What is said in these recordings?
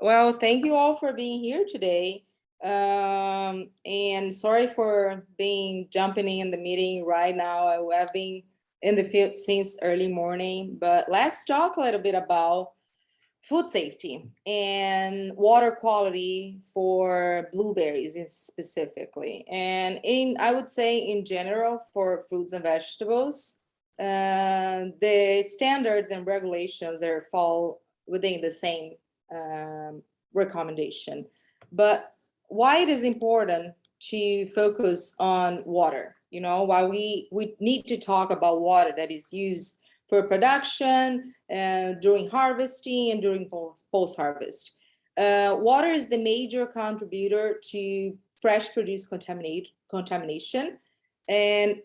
Well, thank you all for being here today. Um, and sorry for being jumping in the meeting right now. I have been in the field since early morning, but let's talk a little bit about food safety and water quality for blueberries specifically. And in, I would say in general for fruits and vegetables, uh, the standards and regulations are fall within the same um, recommendation. But why it is important to focus on water, you know, why we, we need to talk about water that is used for production, uh, during harvesting and during post-harvest. Uh, water is the major contributor to fresh produce contamination and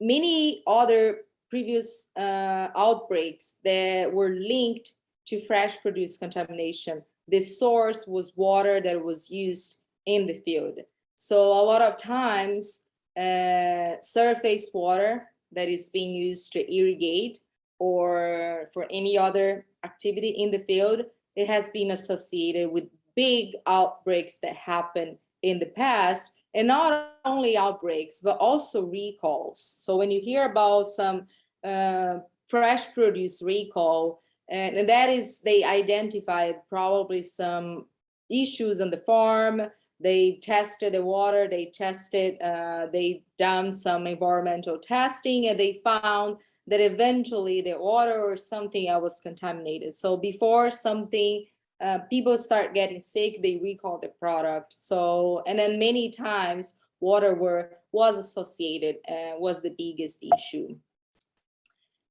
many other previous uh, outbreaks that were linked to fresh produce contamination. The source was water that was used in the field. So a lot of times uh, surface water that is being used to irrigate or for any other activity in the field, it has been associated with big outbreaks that happened in the past and not only outbreaks, but also recalls. So when you hear about some uh, fresh produce recall, and, that is they identified probably some issues on the farm. They tested the water, they tested, uh, they done some environmental testing and they found that eventually the water or something else was contaminated. So before something, uh, people start getting sick, they recall the product. So, and then many times water were was associated and was the biggest issue.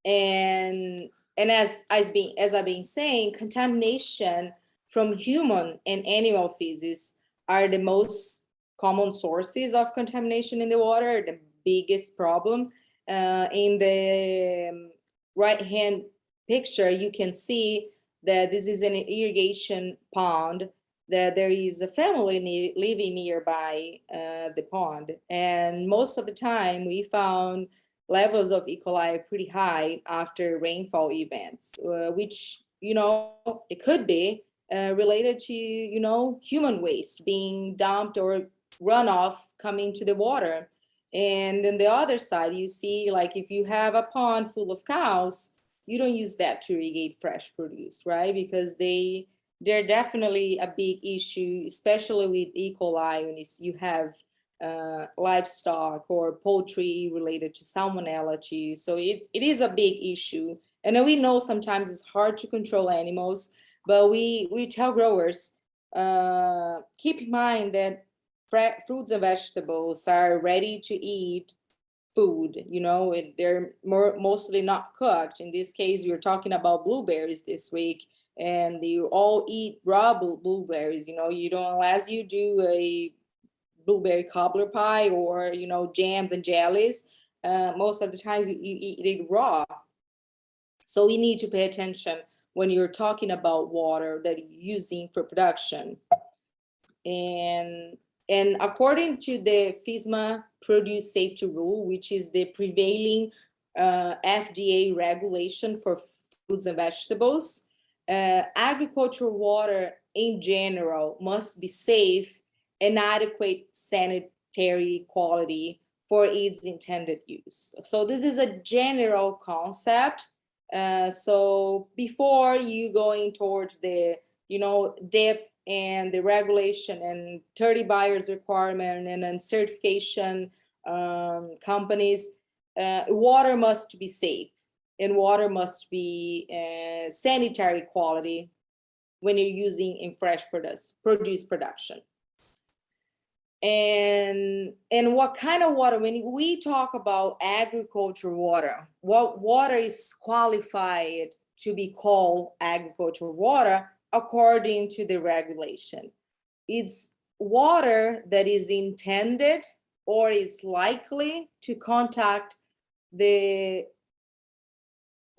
And and as as as I've been saying, contamination from human and animal feces are the most common sources of contamination in the water, the biggest problem. Uh, in the um, right hand picture, you can see that this is an irrigation pond that there is a family living nearby uh, the pond. And most of the time we found levels of E. coli are pretty high after rainfall events, uh, which, you know, it could be uh, related to, you know, human waste being dumped or runoff coming to the water. And then the other side, you see, like if you have a pond full of cows, you don't use that to irrigate fresh produce, right? Because they, they're definitely a big issue, especially with E. coli when you, you have uh, livestock or poultry related to salmonella So it, it is a big issue. And we know sometimes it's hard to control animals, but we, we tell growers, uh, keep in mind that fruits and vegetables are ready to eat food, you know, they're more mostly not cooked. In this case, we are talking about blueberries this week and you all eat raw blueberries, you know, you don't, unless you do a blueberry cobbler pie or, you know, jams and jellies. Uh, most of the times you, you eat it raw. So we need to pay attention when you're talking about water that you're using for production. And, and according to the FSMA produce safety rule, which is the prevailing uh, FDA regulation for foods and vegetables, uh, agricultural water in general must be safe and adequate sanitary quality for its intended use. So this is a general concept. Uh, so before you going towards the, you know, DIP and the regulation and 30 buyers requirement and then certification um, companies, uh, water must be safe and water must be uh, sanitary quality when you're using in fresh produce, produce production and and what kind of water when we talk about agricultural water what water is qualified to be called agricultural water according to the regulation? It's water that is intended or is likely to contact the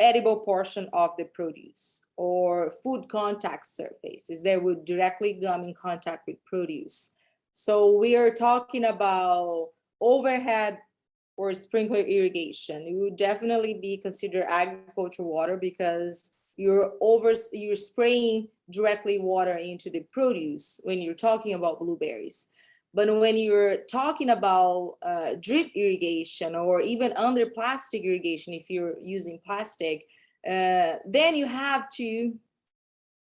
edible portion of the produce or food contact surfaces that would directly come in contact with produce so we are talking about overhead or sprinkler irrigation. It would definitely be considered agricultural water because you're over, you're spraying directly water into the produce when you're talking about blueberries. But when you're talking about uh, drip irrigation or even under plastic irrigation, if you're using plastic, uh, then you have to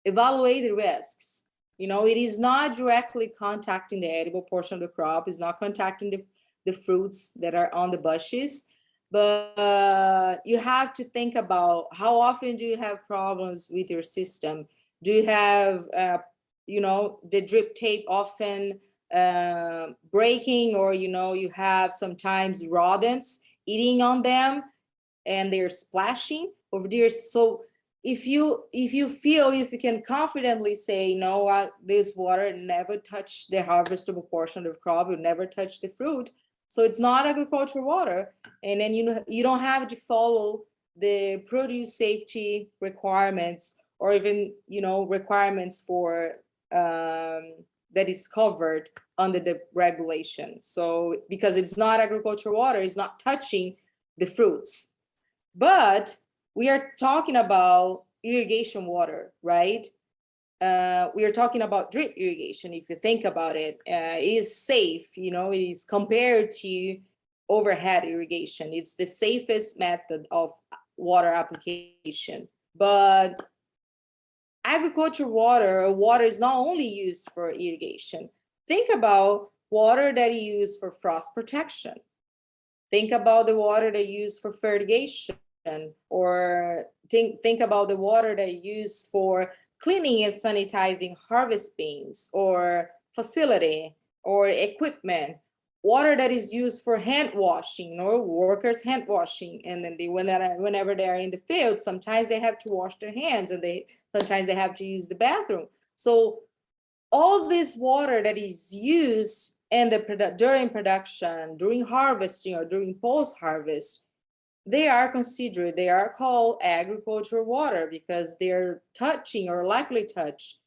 evaluate the risks. You know, it is not directly contacting the edible portion of the crop, it's not contacting the, the fruits that are on the bushes, but uh, you have to think about how often do you have problems with your system? Do you have, uh, you know, the drip tape often uh, breaking or, you know, you have sometimes rodents eating on them and they're splashing over there. So if you if you feel if you can confidently say no this water never touch the harvestable portion of the crop it never touch the fruit so it's not agricultural water and then you know you don't have to follow the produce safety requirements or even you know requirements for um, that is covered under the regulation. So because it's not agricultural water it's not touching the fruits. But we are talking about irrigation water, right? Uh, we are talking about drip irrigation. If you think about it, uh, it is safe, you know, it is compared to overhead irrigation. It's the safest method of water application. But agriculture water, water is not only used for irrigation. Think about water that you use for frost protection. Think about the water they use for fertigation or think, think about the water they use for cleaning and sanitizing harvest beans or facility or equipment. Water that is used for hand washing or workers hand washing and then they whenever they are in the field sometimes they have to wash their hands and they sometimes they have to use the bathroom. So all this water that is used in the product during production during harvesting or during post harvest they are considered, they are called agricultural water because they're touching or likely touch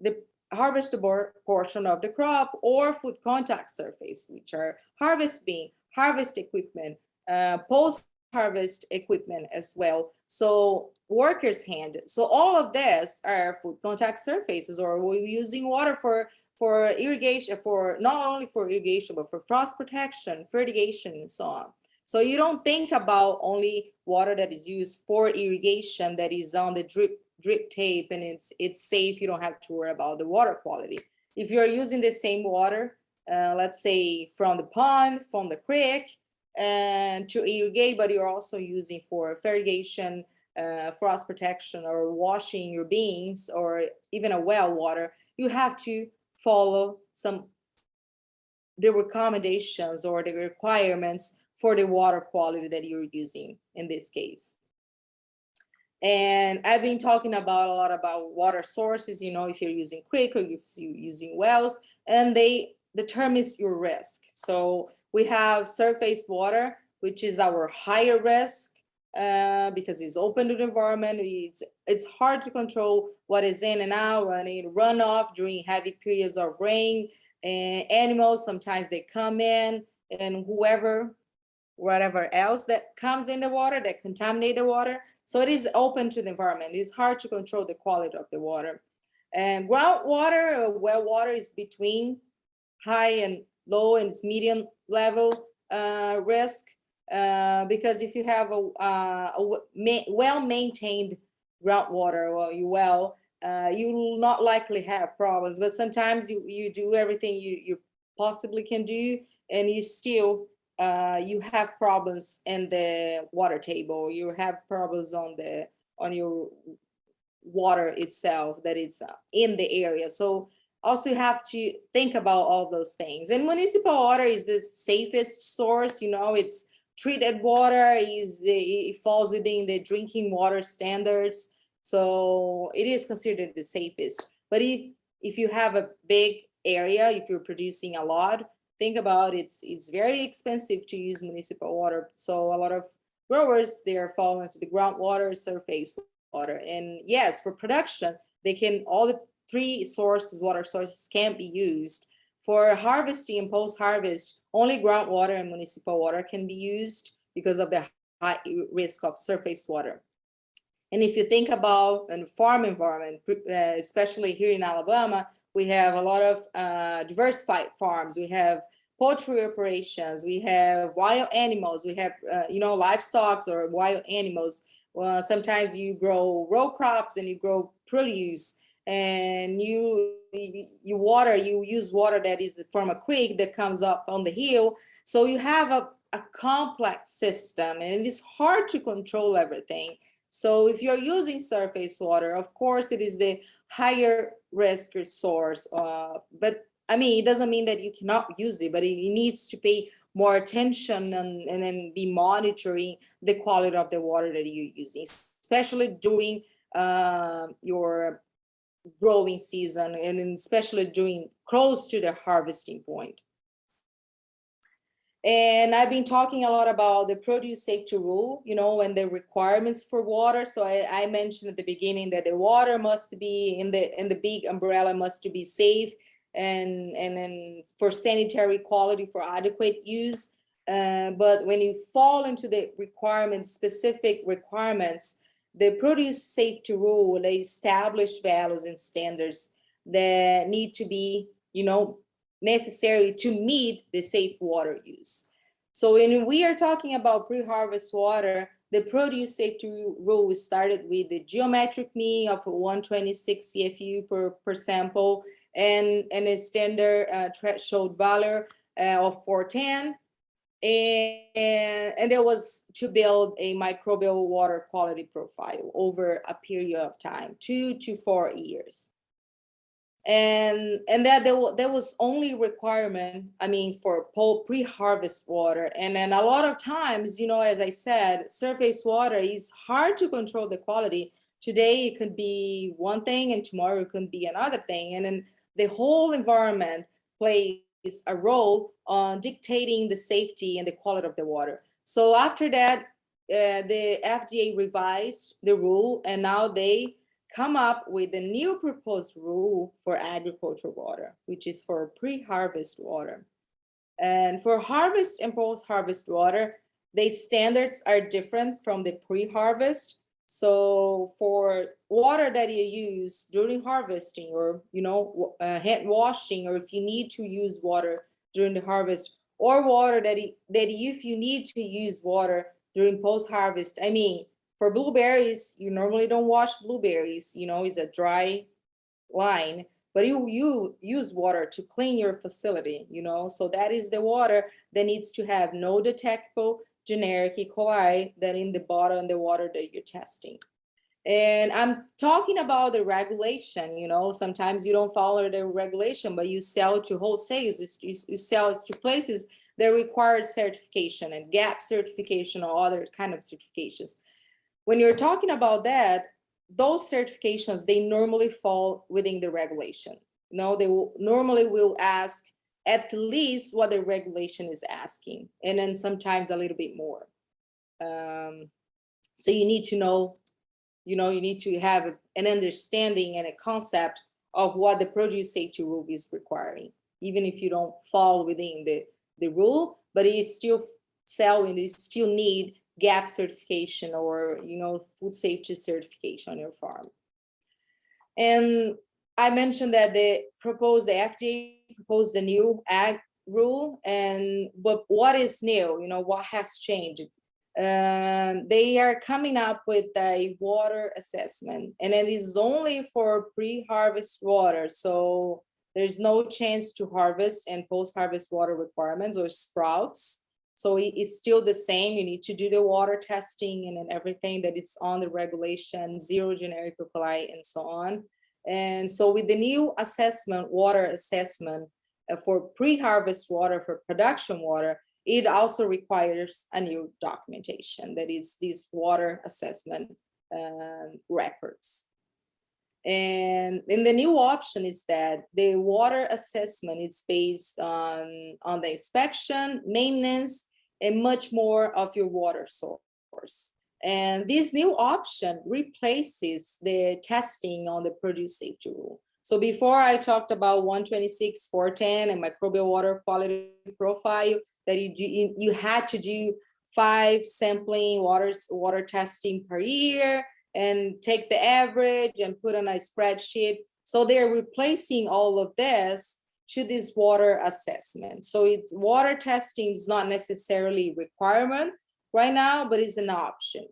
the harvestable portion of the crop or food contact surface, which are harvest bean, harvest equipment, uh, post-harvest equipment as well. So workers' hand. So all of this are food contact surfaces or we're using water for for irrigation, for not only for irrigation, but for frost protection, fertigation, and so on. So you don't think about only water that is used for irrigation that is on the drip drip tape and it's it's safe. You don't have to worry about the water quality. If you're using the same water, uh, let's say from the pond, from the creek, and to irrigate, but you're also using for fertigation, uh, frost protection, or washing your beans, or even a well water, you have to follow some the recommendations or the requirements for the water quality that you're using in this case. And I've been talking about a lot about water sources, you know, if you're using creek or if you're using wells, and they determines your risk. So we have surface water, which is our higher risk uh, because it's open to the environment. It's, it's hard to control what is in and out and it runoff during heavy periods of rain. And animals, sometimes they come in and whoever whatever else that comes in the water that contaminate the water. So it is open to the environment. It's hard to control the quality of the water. And groundwater or well water is between high and low and it's medium level uh, risk. Uh, because if you have a, uh, a ma well-maintained groundwater or you well, uh, you will not likely have problems. But sometimes you, you do everything you, you possibly can do and you still uh, you have problems in the water table, you have problems on the on your water itself that it's in the area. So also you have to think about all those things. And municipal water is the safest source, you know, it's treated water, is it falls within the drinking water standards. So it is considered the safest. But if, if you have a big area, if you're producing a lot, think about it's it's very expensive to use municipal water. So a lot of growers, they are falling into the groundwater, surface water. And yes, for production, they can, all the three sources, water sources can be used. For harvesting and post-harvest, only groundwater and municipal water can be used because of the high risk of surface water. And if you think about a farm environment, uh, especially here in Alabama, we have a lot of uh, diversified farms. We have poultry operations, we have wild animals, we have, uh, you know, livestock or wild animals. Well, sometimes you grow row crops and you grow produce and you you water, you use water that is from a creek that comes up on the hill. So you have a, a complex system and it is hard to control everything. So if you're using surface water, of course, it is the higher risk source. Uh, but I mean, it doesn't mean that you cannot use it, but it, needs to pay more attention and, and then be monitoring the quality of the water that you're using, especially during uh, your growing season and especially during close to the harvesting point. And I've been talking a lot about the produce safety rule, you know, and the requirements for water. So I, I, mentioned at the beginning that the water must be in the in the big umbrella must be safe and and then for sanitary quality for adequate use. Uh, but when you fall into the requirements, specific requirements, the produce safety rule, they establish values and standards that need to be, you know, necessary to meet the safe water use. So when we are talking about pre-harvest water, the produce safety rule started with the geometric mean of 126 CFU per, per sample and, and a standard uh, threshold value uh, of 410. And, and there was to build a microbial water quality profile over a period of time, two to four years and and that there, there was only requirement i mean for pre-harvest water. And then a lot of times you know as i said surface water is hard to control the quality. Today it could be one thing and tomorrow it could be another thing. And then the whole environment plays a role on dictating the safety and the quality of the water. So after that uh, the fda revised the rule and now they come up with a new proposed rule for agricultural water, which is for pre-harvest water. And for harvest and post-harvest water, the standards are different from the pre-harvest. So for water that you use during harvesting or, you know, uh, hand washing, or if you need to use water during the harvest, or water that, that if you need to use water during post-harvest, I mean, for blueberries, you normally don't wash blueberries, you know, it's a dry line, but you, you use water to clean your facility, you know, so that is the water that needs to have no detectable generic E. coli that in the bottle of the water that you're testing. And I'm talking about the regulation, you know, sometimes you don't follow the regulation, but you sell to wholesalers, you, you sell to places that require certification and GAP certification or other kind of certifications. When you're talking about that, those certifications, they normally fall within the regulation. You know, they will, normally will ask at least what the regulation is asking, and then sometimes a little bit more. Um, so you need to know, you know, you need to have an understanding and a concept of what the produce safety rule is requiring, even if you don't fall within the, the rule, but you still sell and you still need GAP certification or, you know, food safety certification on your farm. And I mentioned that they proposed, the FDA proposed a new ag rule and but what is new, you know, what has changed? Um, they are coming up with a water assessment and it is only for pre-harvest water. So there's no chance to harvest and post-harvest water requirements or sprouts. So it's still the same. You need to do the water testing and then everything that it's on the regulation, zero generic coli and so on. And so with the new assessment, water assessment uh, for pre-harvest water, for production water, it also requires a new documentation that is these water assessment uh, records. And in the new option is that the water assessment is based on, on the inspection, maintenance, and much more of your water source. And this new option replaces the testing on the produce safety rule. So before I talked about 126, 410 and microbial water quality profile that you, do, you had to do five sampling waters, water testing per year. and take the average and put on a spreadsheet. So they're replacing all of this to this water assessment. So it's water testing is not necessarily a requirement right now, but it's an option.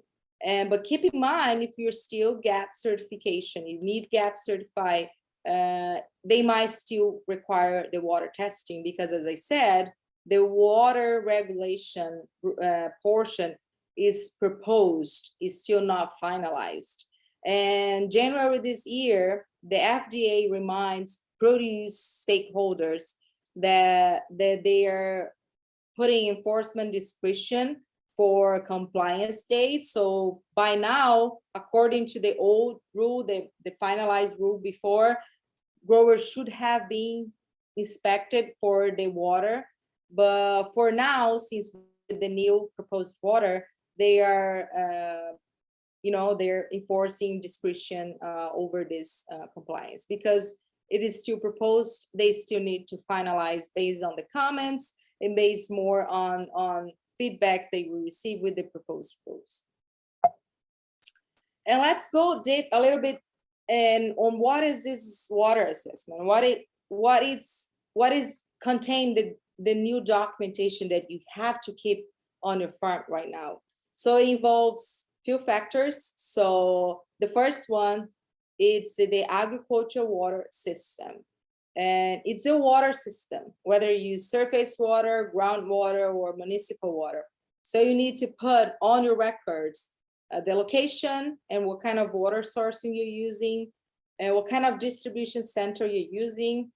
And but keep in mind, if you're still GAP certification, you need GAP certified, uh, they might still require the water testing because as I said, the water regulation uh, portion is proposed, is still not finalized. And January this year, the FDA reminds produce stakeholders that, that they are putting enforcement discretion for compliance dates. So by now, according to the old rule, the, the finalized rule before, growers should have been inspected for the water. But for now, since the new proposed water, they are, uh, you know, they're enforcing discretion uh, over this uh, compliance because it is still proposed. They still need to finalize based on the comments and based more on, on feedbacks they will receive with the proposed rules. And let's go deep a little bit and on what is this water assessment? What it what is what is contained the, the new documentation that you have to keep on your farm right now. So it involves few factors. So the first one, it's the agricultural water system. And it's a water system, whether you use surface water, groundwater, or municipal water. So you need to put on your records uh, the location and what kind of water sourcing you're using, and what kind of distribution center you're using,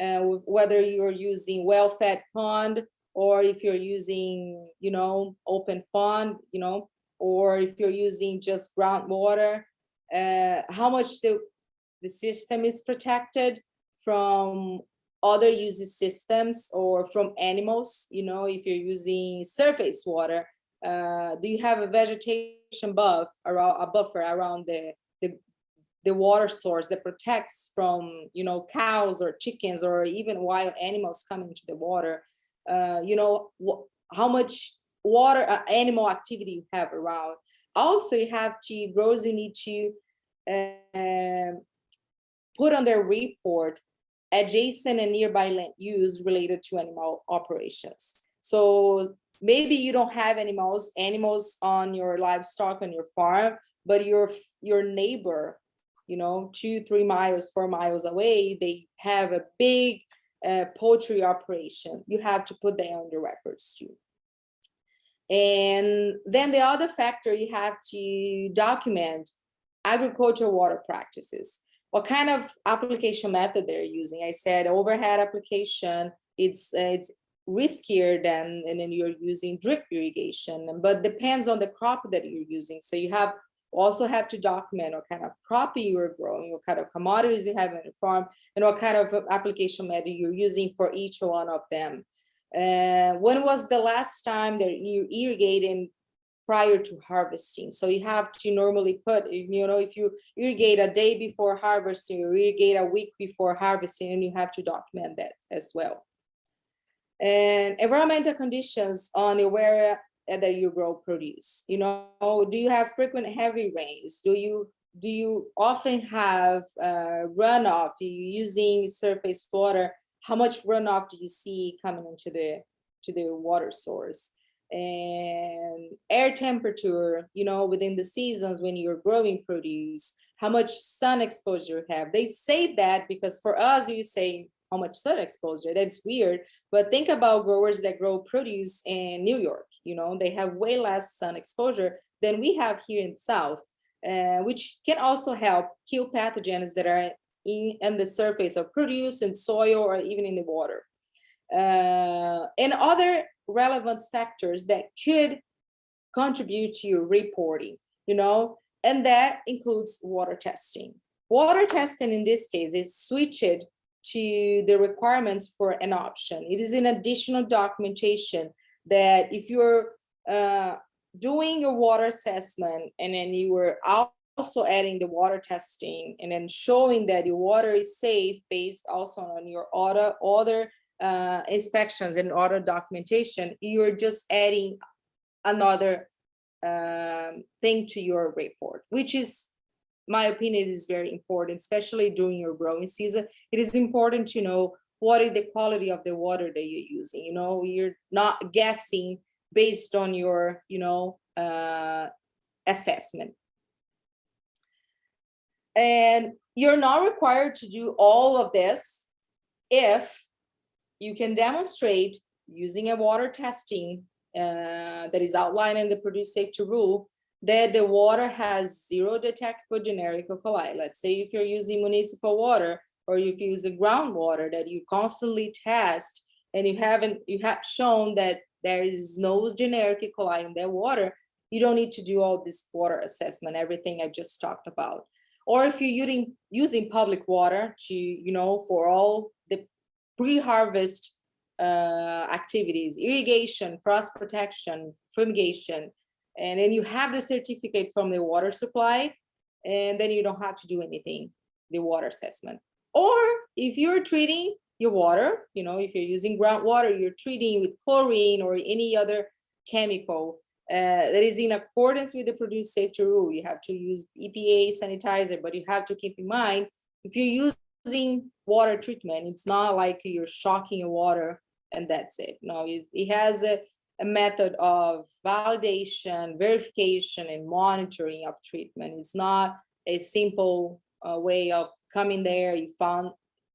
uh, whether you're using well-fed pond or if you're using, you know, open pond, you know, or if you're using just groundwater, uh, how much the, the system is protected from other uses systems or from animals, you know, if you're using surface water, uh, do you have a vegetation buff around a buffer around the, the the water source that protects from you know cows or chickens or even wild animals coming to the water uh, you know, how much water uh, animal activity you have around. Also, you have to, growers, you need to uh, put on their report adjacent and nearby land use related to animal operations. So maybe you don't have animals, animals on your livestock on your farm, but your your neighbor, you know, two, three miles, four miles away, they have a big uh, poultry operation. You have to put that on the records too. And then the other factor you have to document agricultural water practices. What kind of application method they're using? I said overhead application, it's, uh, it's riskier than and then you're using drip irrigation, but depends on the crop that you're using. So you have also have to document what kind of crop you are growing, what kind of commodities you have in the farm, and what kind of application method you're using for each one of them. Uh, when was the last time that you irrigating prior to harvesting? So you have to normally put, you know, if you irrigate a day before harvesting, or irrigate a week before harvesting, and you have to document that as well. And environmental conditions on the area that you grow produce you know do you have frequent heavy rains do you do you often have uh, runoff you using surface water how much runoff do you see coming into the to the water source and air temperature you know within the seasons when you're growing produce how much sun exposure you have they say that because for us you say how much sun exposure that's weird but think about growers that grow produce in new york you know, they have way less sun exposure than we have here in South, uh, which can also help kill pathogens that are in, in the surface of produce and soil or even in the water. Uh, and other relevant factors that could contribute to your reporting, you know, and that includes water testing. Water testing in this case is switched to the requirements for an option. It is an additional documentation that if you're uh, doing your water assessment and then you were also adding the water testing and then showing that your water is safe based also on your other other uh, inspections and other documentation, you're just adding another um, thing to your report, which is my opinion, is very important, especially during your growing season. It is important to know what is the quality of the water that you're using. You know, you're not guessing based on your, you know, uh, assessment. And you're not required to do all of this if you can demonstrate using a water testing uh, that is outlined in the produce safety rule that the water has zero detectable generic E. coli. Let's say if you're using municipal water or if you use a groundwater that you constantly test and you haven't you have shown that there is no generic E. coli in that water, you don't need to do all this water assessment, everything I just talked about. Or if you're using using public water to, you know, for all pre-harvest uh, activities, irrigation, frost protection, fertigation, and then you have the certificate from the water supply, and then you don't have to do anything, the water assessment. Or if you're treating your water, you know, if you're using groundwater, you're treating with chlorine or any other chemical uh, that is in accordance with the produce safety rule. You have to use EPA sanitizer, but you have to keep in mind, if you're using water treatment, it's not like you're shocking your water and that's it. No, it, it has a, a method of validation, verification, and monitoring of treatment. It's not a simple uh, way of coming there, you found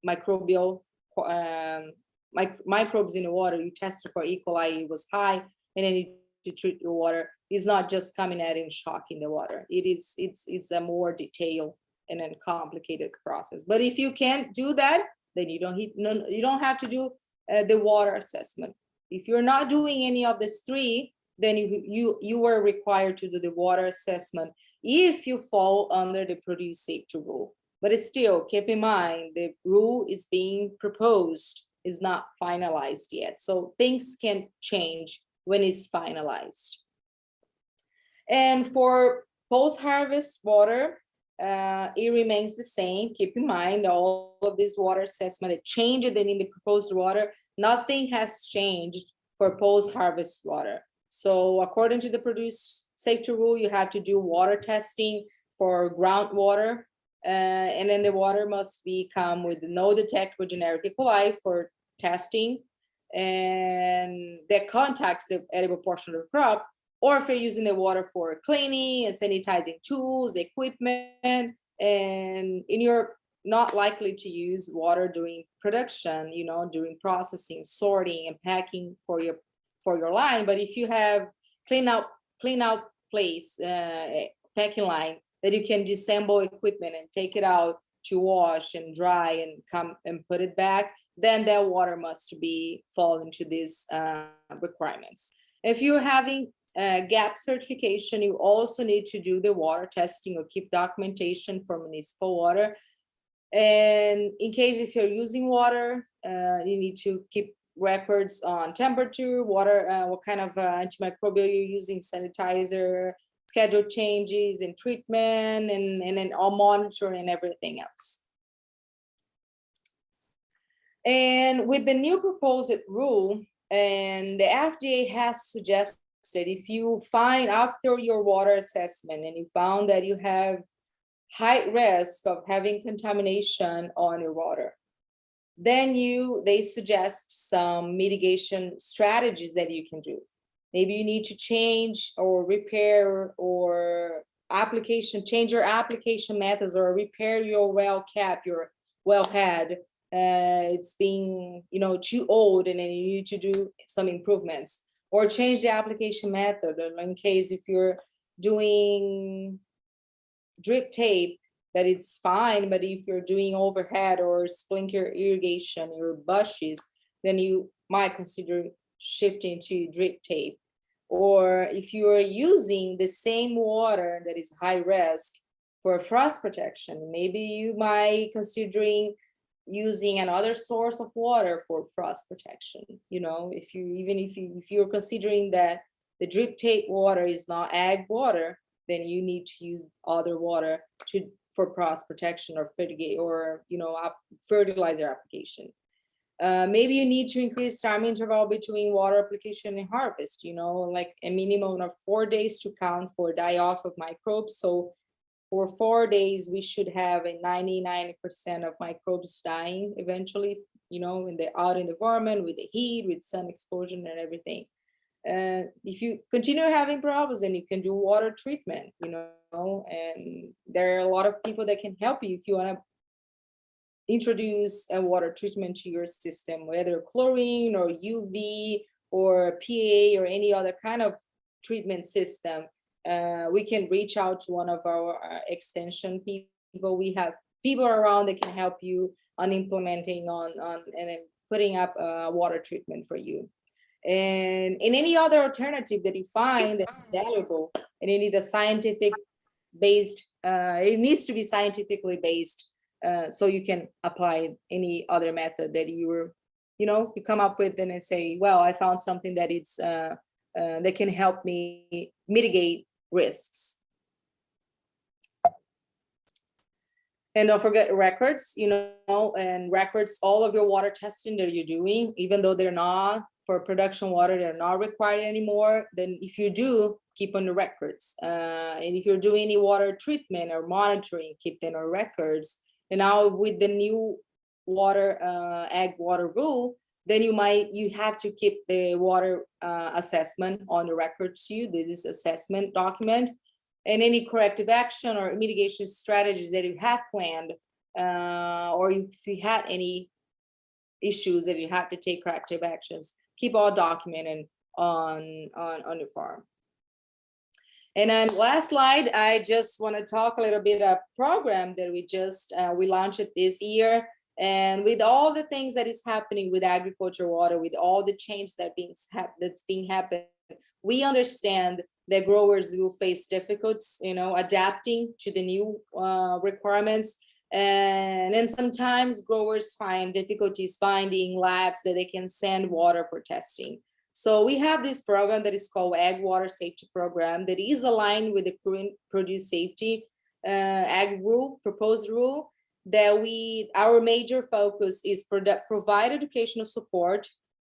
microbial um, mic microbes in the water, you tested for E. coli, it was high, and then you, you treat your water. It's not just coming at and shocking the water. It is it's it's a more detailed and then complicated process. But if you can't do that, then you don't no, you don't have to do uh, the water assessment. If you're not doing any of these three, then you, you, you are required to do the water assessment if you fall under the produce safety rule. But still, keep in mind, the rule is being proposed, is not finalized yet. So things can change when it's finalized. And for post-harvest water, uh, it remains the same. Keep in mind all of this water assessment, it changed than in the proposed water. Nothing has changed for post-harvest water. So according to the produce safety rule, you have to do water testing for groundwater. Uh, and then the water must be come with no detectable generic E. coli for testing and that contacts the edible portion of the crop or if you're using the water for cleaning and sanitizing tools, equipment, and in you're not likely to use water during production, you know, during processing, sorting, and packing for your for your line. But if you have clean out clean out place, uh, packing line that you can disassemble equipment and take it out to wash and dry and come and put it back, then that water must be fall into these uh, requirements. If you're having uh, GAP certification, you also need to do the water testing or keep documentation for municipal water. And in case if you're using water, uh, you need to keep records on temperature, water, uh, what kind of uh, antimicrobial you're using, sanitizer, schedule changes and treatment, and, and then all monitoring and everything else. And with the new proposed rule, and the FDA has suggested that if you find after your water assessment and you found that you have high risk of having contamination on your water, then you they suggest some mitigation strategies that you can do. Maybe you need to change or repair or application, change your application methods or repair your well cap, your well head. Uh, it's being, you know, too old and then you need to do some improvements or change the application method in case if you're doing drip tape that it's fine but if you're doing overhead or sprinkler irrigation your bushes then you might consider shifting to drip tape. Or if you are using the same water that is high risk for frost protection maybe you might considering using another source of water for frost protection. You know, if you even if you if you're considering that the drip tape water is not ag water, then you need to use other water to for frost protection or fertigate or you know fertilizer application. Uh, maybe you need to increase time interval between water application and harvest, you know, like a minimum of four days to count for die off of microbes. So for four days, we should have a 99% of microbes dying eventually, you know, in the out in the environment with the heat, with sun exposure and everything. Uh, if you continue having problems, then you can do water treatment, you know, and there are a lot of people that can help you if you want to introduce a water treatment to your system, whether chlorine or UV or PA or any other kind of treatment system. Uh, we can reach out to one of our uh, extension people. We have people around that can help you on implementing on, on and putting up a water treatment for you. And in any other alternative that you find that's valuable and you need a scientific based, uh, it needs to be scientifically based uh, so you can apply any other method that you were, you know, you come up with and say, well, I found something that it's uh, uh, that can help me mitigate risks. And don't forget records, you know, and records, all of your water testing that you're doing, even though they're not for production water, they're not required anymore. Then if you do, keep on the records. Uh, and if you're doing any water treatment or monitoring, keep them on records. And now with the new water, uh, ag water rule, then you might, you have to keep the water uh, assessment on the records too, this assessment document and any corrective action or mitigation strategies that you have planned uh, or if you had any issues that you have to take corrective actions keep all documented on, on, on your farm. And then last slide, I just want to talk a little bit of program that we just, uh, we launched this year. And with all the things that is happening with agriculture water, with all the change that being, that's being happened, we understand that growers will face difficulties, you know, adapting to the new uh, requirements. And then sometimes growers find difficulties finding labs that they can send water for testing. So we have this program that is called Ag Water Safety Program that is aligned with the current produce safety uh, ag rule, proposed rule, that we, our major focus is provide educational support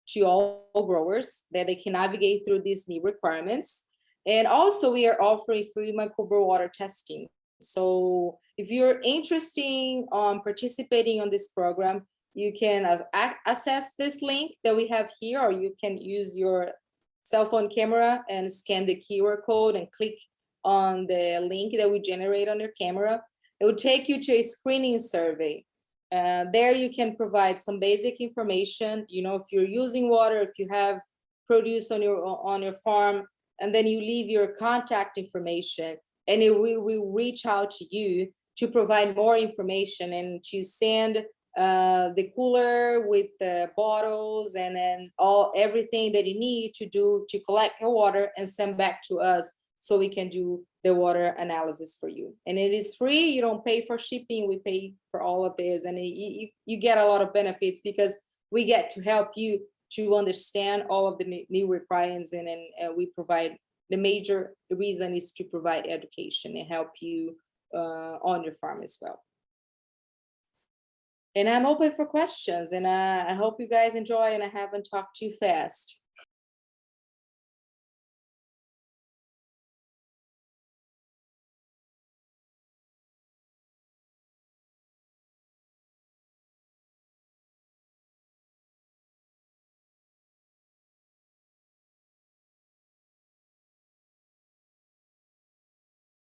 to all growers that they can navigate through these new requirements. And also we are offering free microbial water testing so if you're interested in participating on this program, you can access this link that we have here, or you can use your cell phone camera and scan the QR code and click on the link that we generate on your camera. It will take you to a screening survey. Uh, there you can provide some basic information, you know, if you're using water, if you have produce on your on your farm, and then you leave your contact information and it will, will reach out to you to provide more information and to send uh, the cooler with the bottles and then all everything that you need to do to collect your water and send back to us so we can do the water analysis for you. And it is free, you don't pay for shipping, we pay for all of this and you, you get a lot of benefits because we get to help you to understand all of the new requirements and, and we provide the major reason is to provide education and help you uh, on your farm as well. And I'm open for questions and I hope you guys enjoy and I haven't talked too fast.